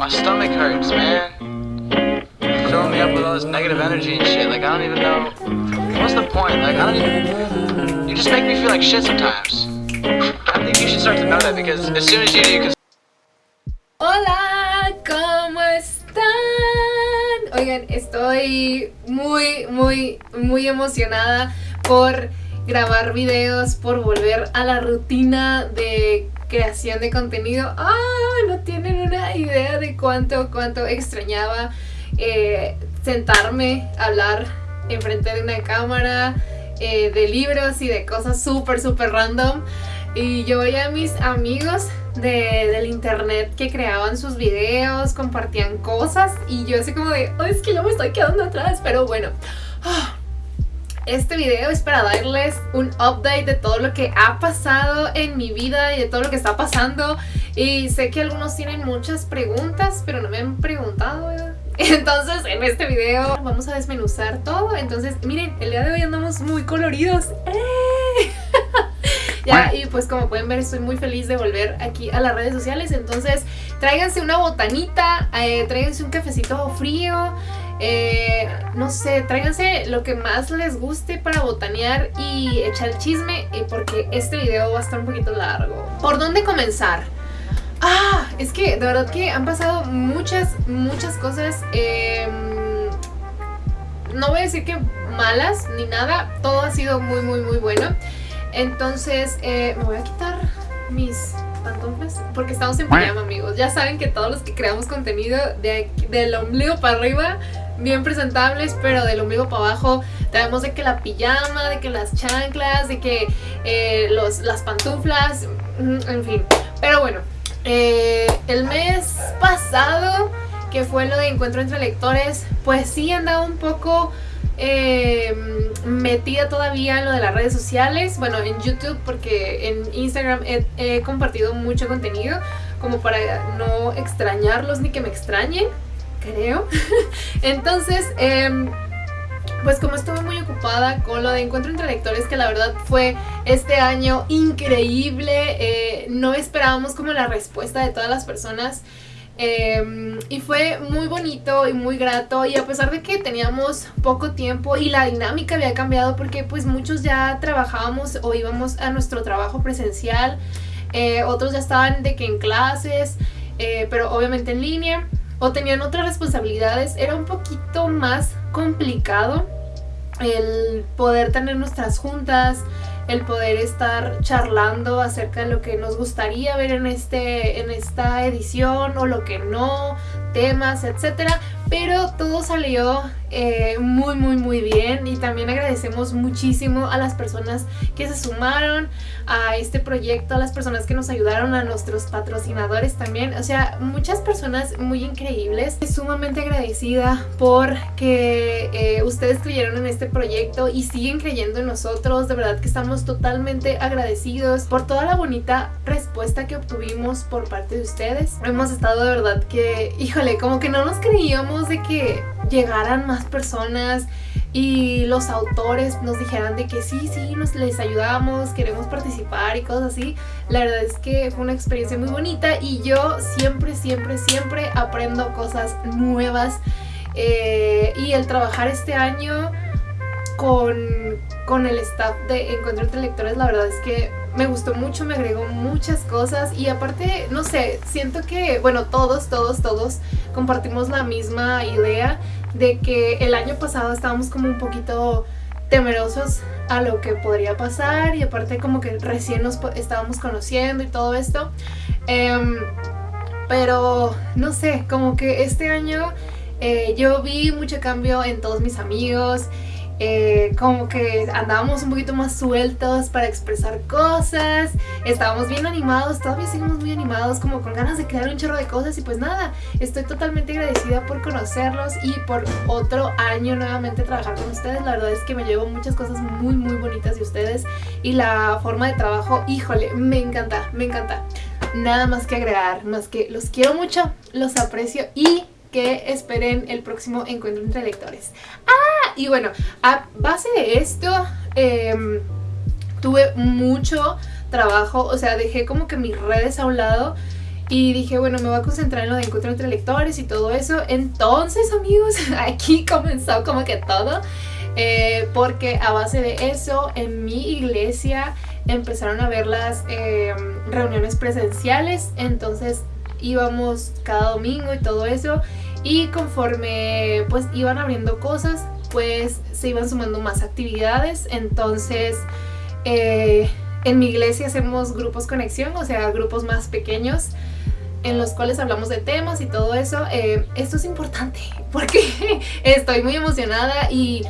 My stomach hurts, man. Filling me up with all this negative energy and shit. Like, I don't even know. What's the point? Like, I don't even. You just make me feel like shit sometimes. I think you should start to know that because as soon as you do, you can Hola, ¿cómo están? Oigan, estoy muy, muy, muy emocionada por grabar videos, por volver a la rutina de creación de contenido. ¡Ah! No tienen una idea de cuánto, cuánto extrañaba eh, sentarme hablar enfrente de una cámara, eh, de libros y de cosas súper, súper random. Y yo veía a mis amigos de, del internet que creaban sus videos, compartían cosas y yo así como de, "Ay, es que yo me estoy quedando atrás, pero bueno. Ah, Este video es para darles un update de todo lo que ha pasado en mi vida y de todo lo que está pasando. Y sé que algunos tienen muchas preguntas, pero no me han preguntado, ¿verdad? Entonces en este video vamos a desmenuzar todo. Entonces miren, el día de hoy andamos muy coloridos. ¡Eh! Ya, y pues como pueden ver estoy muy feliz de volver aquí a las redes sociales, entonces tráiganse una botanita, eh, tráiganse un cafecito frío, eh, no sé, tráiganse lo que más les guste para botanear y echar chisme, eh, porque este video va a estar un poquito largo. ¿Por dónde comenzar? Ah, es que de verdad que han pasado muchas, muchas cosas. eh, no voy a decir que malas ni nada, todo ha sido muy, muy, muy bueno. Entonces, eh, me voy a quitar mis pantuflas porque estamos en pijama, amigos. Ya saben que todos los que creamos contenido de del ombligo para arriba, bien presentables, pero del ombligo para abajo, tenemos de que la pijama, de que las chanclas, de que eh, los, las pantuflas, mm, en fin. Pero bueno, eh, el mes pasado, que fue lo de encuentro entre lectores, pues sí andaba un poco eh, metida todavía en lo de las redes sociales, bueno, en YouTube, porque en Instagram he compartido mucho contenido, como para no extrañarlos ni que me extrañen, creo. Entonces, em, pues como estuve muy ocupada con lo de Encuentro entre Lectores, que la verdad fue este año increíble, eh, no esperábamos como la respuesta de todas las personas. eh, y fue muy bonito y muy grato y a pesar de que teníamos poco tiempo y la dinámica había cambiado porque pues muchos ya trabajábamos o íbamos a nuestro trabajo presencial, eh, otros ya estaban de que en clases, eh, pero obviamente en línea o tenían otras responsabilidades, era un poquito más complicado el poder tener nuestras juntas, el poder estar charlando acerca de lo que nos gustaría ver en, este, en esta edición o lo que no, temas, etcétera. Pero todo salió eh, muy, muy, muy bien y también agradecemos muchísimo a las personas que se sumaron a este proyecto, a las personas que nos ayudaron, a nuestros patrocinadores también. O sea, muchas personas muy increíbles. Sumamente agradecida por que eh, ustedes creyeron en este proyecto y siguen creyendo en nosotros. De verdad que estamos totalmente agradecidos por toda la bonita respuesta que obtuvimos por parte de ustedes. Hemos estado de verdad que, híjole, como que no nos creíamos de que llegaran más personas y los autores nos dijeran de que sí, sí, nos les ayudamos, queremos participar y cosas así. La verdad es que fue una experiencia muy bonita y yo siempre, siempre, siempre aprendo cosas nuevas. Eh, y el trabajar este año con, con el staff de Encuentro entre Lectores, la verdad es que me gustó mucho, me agregó muchas cosas y aparte, no sé, siento que, bueno, todos, todos, todos compartimos la misma idea de que el año pasado estábamos como un poquito temerosos a lo que podría pasar y aparte como que recién nos estábamos conociendo y todo esto. Em, pero no sé, como que este año eh, yo vi mucho cambio en todos mis amigos. Eh, como que andábamos un poquito más sueltos para expresar cosas, estábamos bien animados, todavía seguimos muy animados, como con ganas de crear un chorro de cosas y pues nada, estoy totalmente agradecida por conocerlos y por otro año nuevamente trabajar con ustedes, la verdad es que me llevo muchas cosas muy muy bonitas de ustedes y la forma de trabajo, híjole, me encanta, me encanta. Nada más que agregar, más que los quiero mucho, los aprecio y que esperen el próximo encuentro entre lectores. Ah, y bueno, a base de esto, em, tuve mucho trabajo, o sea, dejé como que mis redes a un lado Y dije, bueno, me voy a concentrar en lo de encuentro entre lectores y todo eso. Entonces, amigos, aquí comenzó como que todo. Eh, porque a base de eso, en mi iglesia empezaron a ver las eh, reuniones presenciales. Entonces íbamos cada domingo y todo eso. Y conforme pues iban abriendo cosas, pues se iban sumando más actividades. Entonces... Eh, en mi iglesia hacemos grupos conexión, o sea, grupos más pequeños en los cuales hablamos de temas y todo eso. Eh, esto es importante porque estoy muy emocionada y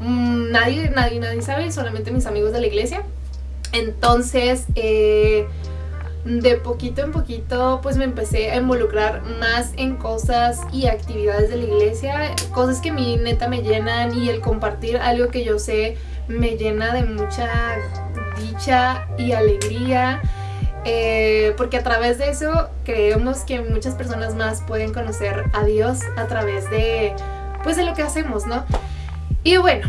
mm, nadie, nadie, nadie sabe, solamente mis amigos de la iglesia. Entonces, eh, de poquito en poquito, pues me empecé a involucrar más en cosas y actividades de la iglesia, cosas que mí neta me llenan y el compartir algo que yo sé me llena de mucha dicha y alegría. Eh, porque a través de eso creemos que muchas personas más pueden conocer a Dios a través de, pues de lo que hacemos, ¿no? Y bueno,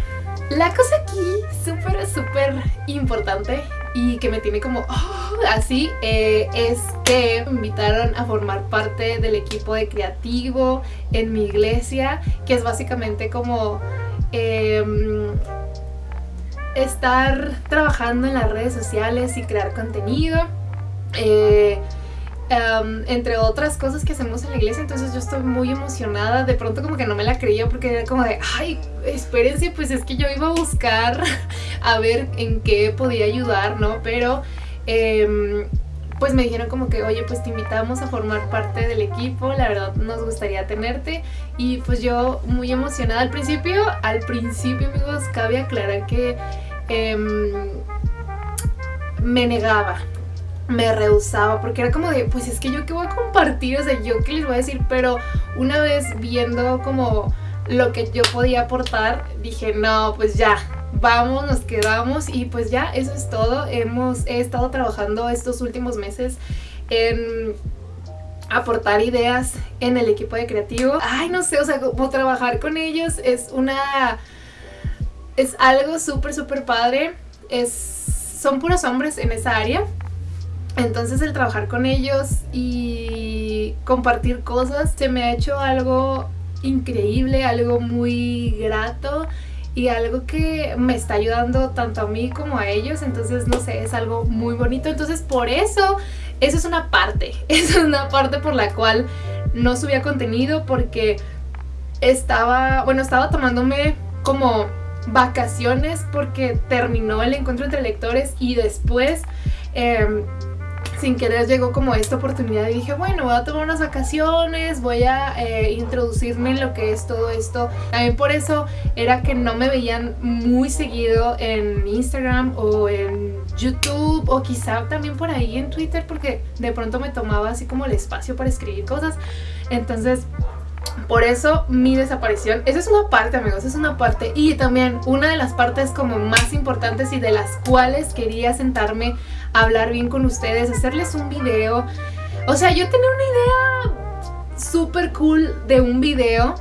la cosa aquí súper, súper importante y que me tiene como oh, así eh, es que me invitaron a formar parte del equipo de creativo en mi iglesia, que es básicamente como... Em, estar trabajando en las redes sociales y crear contenido. Eh, entre otras cosas que hacemos en la iglesia, entonces yo estoy muy emocionada, de pronto como que no me la creía porque era como de, ay, espérense, pues es que yo iba a buscar a ver en qué podía ayudar, ¿no? Pero em, pues me dijeron como que, oye, pues te invitamos a formar parte del equipo, la verdad nos gustaría tenerte y pues yo muy emocionada. Al principio, al principio amigos, cabe aclarar que em, me negaba, me rehusaba porque era como de, pues es que yo qué voy a compartir, o sea, yo qué les voy a decir, pero una vez viendo como lo que yo podía aportar, dije, no, pues ya, vamos, nos quedamos y pues ya, eso es todo. Hemos he estado trabajando estos últimos meses en aportar ideas en el equipo de creativo. Ay, no sé, o sea, como trabajar con ellos es una... es algo súper, súper padre. Es, son puros hombres en esa área entonces el trabajar con ellos y compartir cosas se me ha hecho algo increíble, algo muy grato y algo que me está ayudando tanto a mí como a ellos, entonces no sé, es algo muy bonito, entonces por eso, eso es una parte, es una parte por la cual no subía contenido porque estaba, bueno, estaba tomándome como vacaciones porque terminó el encuentro entre lectores y después eh, sin querer llegó como esta oportunidad y dije, bueno, voy a tomar unas vacaciones, voy a eh, introducirme en lo que es todo esto. También por eso era que no me veían muy seguido en Instagram o en YouTube o quizá también por ahí en Twitter porque de pronto me tomaba así como el espacio para escribir cosas. Entonces por eso mi desaparición, esa es una parte amigos, es una parte y también una de las partes como más importantes y de las cuales quería sentarme hablar bien con ustedes, hacerles un video. O sea, yo tenía una idea súper cool de un video,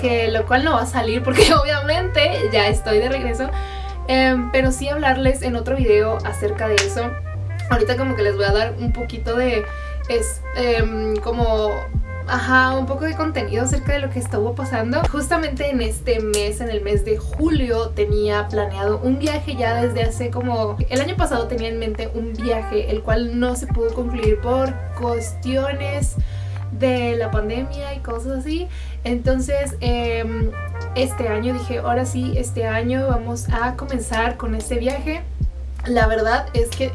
que lo cual no va a salir porque obviamente ya estoy de regreso, em, pero sí hablarles en otro video acerca de eso. Ahorita como que les voy a dar un poquito de, es em, como ajá, un poco de contenido acerca de lo que estuvo pasando. Justamente en este mes, en el mes de julio, tenía planeado un viaje ya desde hace como... El año pasado tenía en mente un viaje, el cual no se pudo concluir por cuestiones de la pandemia y cosas así. Entonces, em, este año dije, ahora sí, este año vamos a comenzar con este viaje. La verdad es que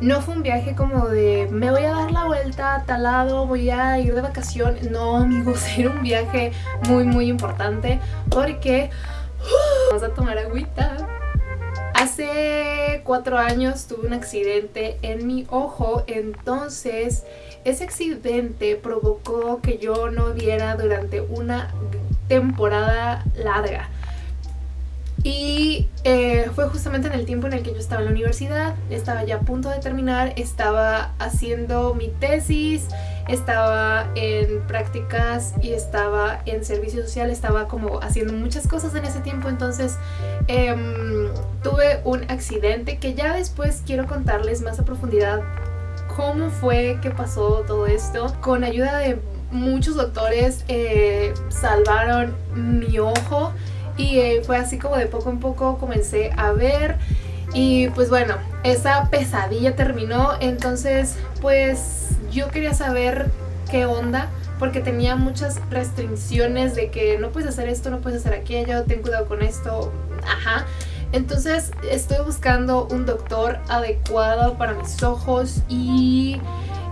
no fue un viaje como de me voy a dar la vuelta a tal lado, voy a ir de vacaciones. No, amigos, era un viaje muy, muy importante porque... Vamos a tomar agüita. Hace cuatro años tuve un accidente en mi ojo, entonces ese accidente provocó que yo no viera durante una temporada larga. Y eh, fue justamente en el tiempo en el que yo estaba en la universidad, estaba ya a punto de terminar, estaba haciendo mi tesis, estaba en prácticas y estaba en servicio social, estaba como haciendo muchas cosas en ese tiempo, entonces em, tuve un accidente que ya después quiero contarles más a profundidad cómo fue que pasó todo esto. Con ayuda de muchos doctores eh, salvaron mi ojo y eh, fue así como de poco en poco comencé a ver y pues bueno, esa pesadilla terminó, entonces pues yo quería saber qué onda porque tenía muchas restricciones de que no puedes hacer esto, no puedes hacer aquello, ten cuidado con esto, ajá. Entonces estoy buscando un doctor adecuado para mis ojos y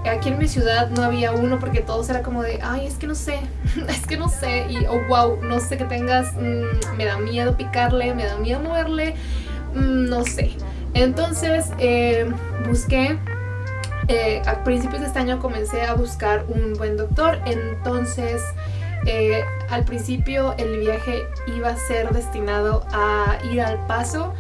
aquí en mi ciudad no había uno porque todos era como de, ay, es que no sé, es que no sé, y oh, wow, no sé que tengas, mm, me da miedo picarle, me da miedo moverle, mm, no sé. Entonces eh, busqué, eh, a principios de este año comencé a buscar un buen doctor, entonces eh, al principio el viaje iba a ser destinado a ir al paso,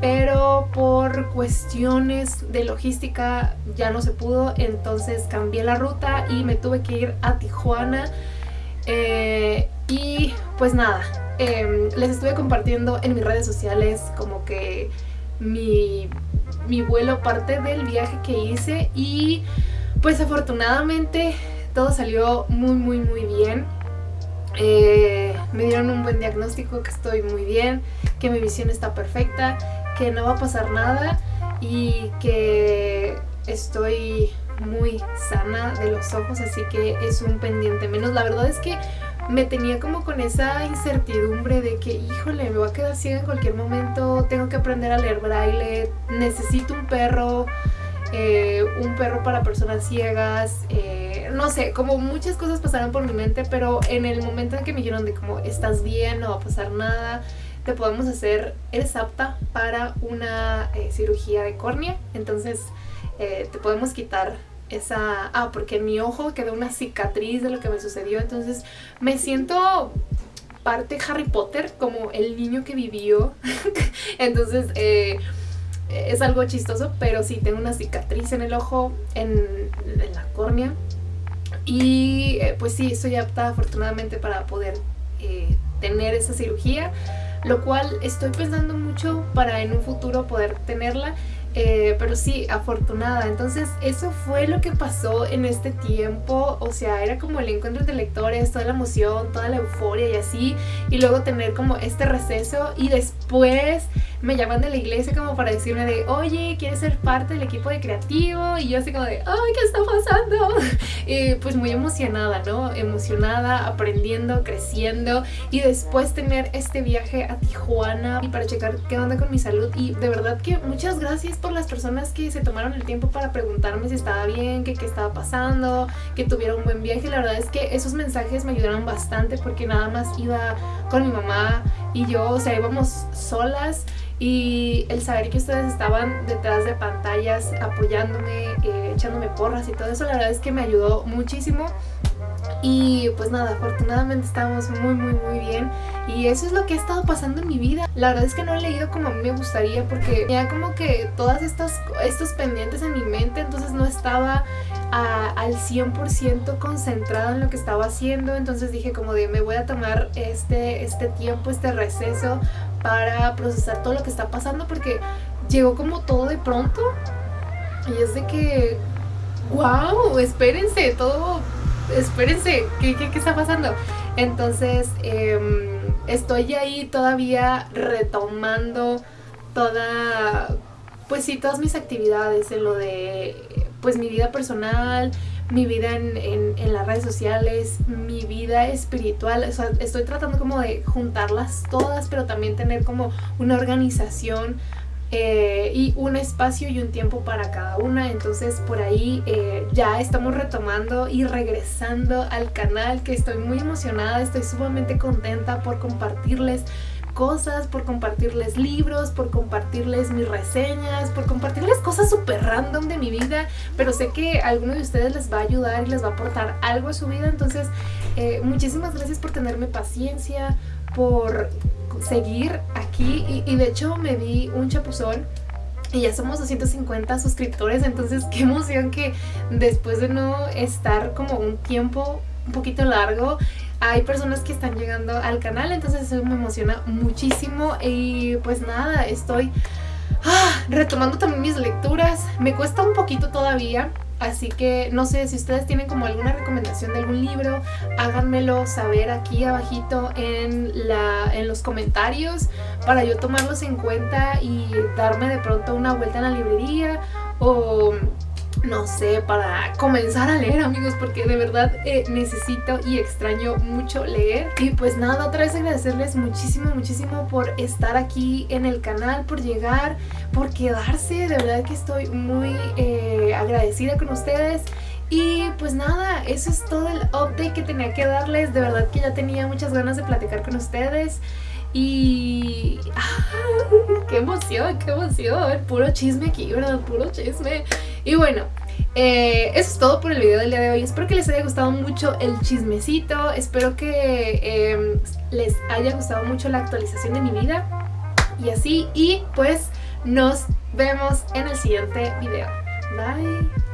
pero por cuestiones de logística ya no se pudo, entonces cambié la ruta y me tuve que ir a Tijuana. Eh, y pues nada, em, les estuve compartiendo en mis redes sociales como que mi, mi vuelo parte del viaje que hice y pues afortunadamente todo salió muy muy muy bien. Eh, me dieron un buen diagnóstico que estoy muy bien, que mi visión está perfecta que no va a pasar nada y que estoy muy sana de los ojos, así que es un pendiente menos. La verdad es que me tenía como con esa incertidumbre de que, híjole, me voy a quedar ciega en cualquier momento, tengo que aprender a leer braille, necesito un perro, eh, un perro para personas ciegas, eh, no sé, como muchas cosas pasaron por mi mente, pero en el momento en que me dijeron de como, estás bien, no va a pasar nada, te podemos hacer, eres apta para una eh, cirugía de córnea, entonces eh, te podemos quitar esa... Ah, porque en mi ojo quedó una cicatriz de lo que me sucedió, entonces me siento parte Harry Potter, como el niño que vivió, entonces eh, es algo chistoso, pero sí, tengo una cicatriz en el ojo, en, en la córnea, y pues sí, estoy apta afortunadamente para poder tener esa cirugía lo cual estoy pensando mucho para en un futuro poder tenerla. Eh, pero sí, afortunada. Entonces eso fue lo que pasó en este tiempo, o sea, era como el encuentro de lectores, toda la emoción, toda la euforia y así, y luego tener como este receso y después me llaman de la iglesia como para decirme de, oye, ¿quieres ser parte del equipo de creativo? Y yo así como de, ay, ¿qué está pasando? Y pues muy emocionada, ¿no? Emocionada, aprendiendo, creciendo y después tener este viaje a Tijuana y para checar qué onda con mi salud y de verdad que muchas gracias por las personas que se tomaron el tiempo para preguntarme si estaba bien, que qué estaba pasando, que tuviera un buen viaje. La verdad es que esos mensajes me ayudaron bastante porque nada más iba con mi mamá y yo, o sea, íbamos solas y el saber que ustedes estaban detrás de pantallas apoyándome, eh, echándome porras y todo eso, la verdad es que me ayudó muchísimo. Y pues nada, afortunadamente estamos muy muy muy bien y eso es lo que ha estado pasando en mi vida. La verdad es que no he leído como a mí me gustaría porque tenía como que todas estas estos pendientes en mi mente, entonces no estaba al 100% concentrada en lo que estaba haciendo, entonces dije como de me voy a tomar este, este tiempo, este receso para procesar todo lo que está pasando porque llegó como todo de pronto y es de que, wow, espérense, todo, espérense, ¿qué, qué, qué está pasando? Entonces em, estoy ahí todavía retomando toda, pues sí, todas mis actividades en lo de, pues mi vida personal, mi vida en, en, las redes sociales, mi vida espiritual, o sea, estoy tratando como de juntarlas todas, pero también tener como una organización eh, y un espacio y un tiempo para cada una, entonces por ahí eh, ya estamos retomando y regresando al canal que estoy muy emocionada, estoy sumamente contenta por compartirles por compartirles libros, por compartirles mis reseñas, por compartirles cosas súper random de mi vida, pero sé que a alguno de ustedes les va a ayudar y les va a aportar algo a su vida, entonces eh, muchísimas gracias por tenerme paciencia, por seguir aquí. Y, de hecho me di un chapuzón y ya somos 250 suscriptores, entonces qué emoción que después de no estar como un tiempo un poquito largo, hay personas que están llegando al canal, entonces eso me emociona muchísimo y pues nada, estoy ah, retomando también mis lecturas, me cuesta un poquito todavía, Así que no sé si ustedes tienen como alguna recomendación de algún libro, háganmelo saber aquí abajito en, la, en los comentarios para yo tomarlos en cuenta y darme de pronto una vuelta en la librería o no sé, para comenzar a leer amigos porque de verdad eh, necesito y extraño mucho leer y pues nada, otra vez agradecerles muchísimo, muchísimo por estar aquí en el canal, por llegar, por quedarse, de verdad que estoy muy eh, agradecida con ustedes y pues nada, eso es todo el update que tenía que darles, de verdad que ya tenía muchas ganas de platicar con ustedes y... ¡Qué emoción, qué emoción! Puro chisme aquí, ¿verdad? Puro chisme. Y bueno, eh, eso es todo por el video del día de hoy. Espero que les haya gustado mucho el chismecito. Espero que em, les haya gustado mucho la actualización de mi vida. Y así, y pues nos vemos en el siguiente video. Bye.